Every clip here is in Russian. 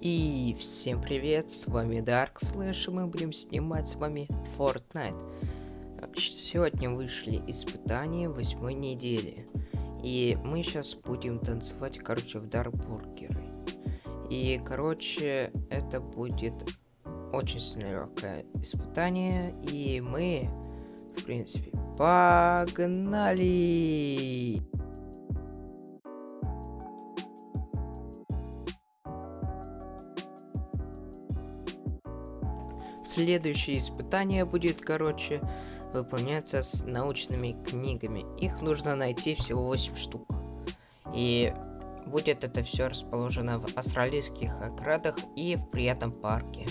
И всем привет, с вами Dark Slash, и мы будем снимать с вами Fortnite. Сегодня вышли испытания восьмой недели. И мы сейчас будем танцевать, короче, в Дарбургеры. И, короче, это будет очень сильно легкое испытание. И мы, в принципе, погнали! Следующее испытание будет, короче, выполняться с научными книгами. Их нужно найти всего 8 штук. И будет это все расположено в австралийских оградах и в приятном парке.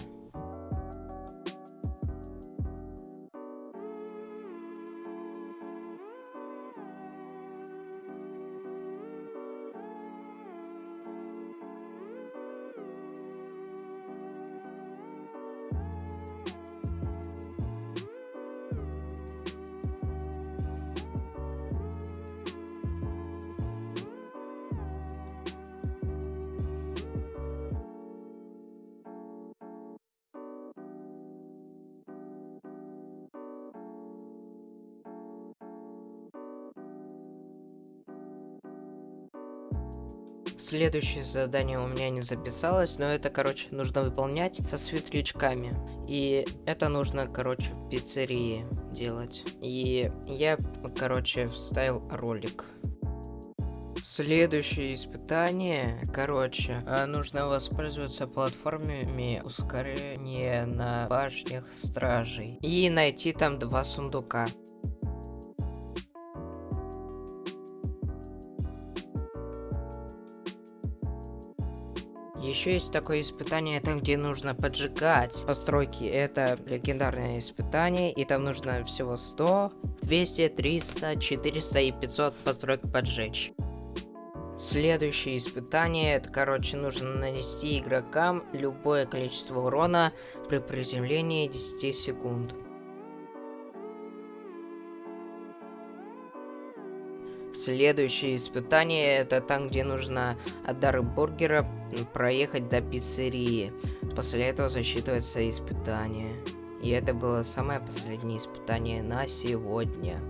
Следующее задание у меня не записалось, но это, короче, нужно выполнять со светлячками. И это нужно, короче, в пиццерии делать. И я, короче, вставил ролик. Следующее испытание, короче, э, нужно воспользоваться платформами ускорения на башнях стражей и найти там два сундука. Еще есть такое испытание, там где нужно поджигать постройки. Это легендарное испытание, и там нужно всего 100, 200, 300, 400 и 500 построек поджечь. Следующее испытание, это, короче, нужно нанести игрокам любое количество урона при приземлении 10 секунд. Следующее испытание это там, где нужно от дары бургера проехать до пиццерии. После этого засчитывается испытание. И это было самое последнее испытание на сегодня.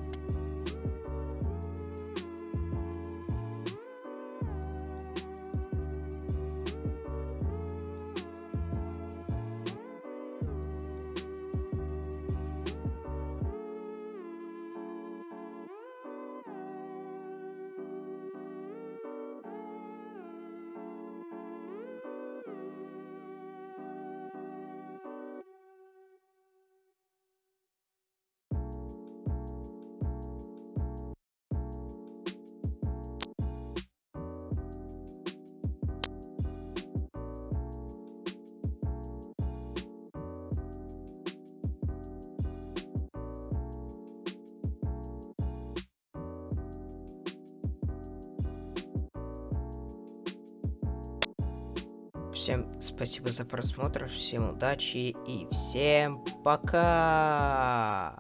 Всем спасибо за просмотр, всем удачи и всем пока!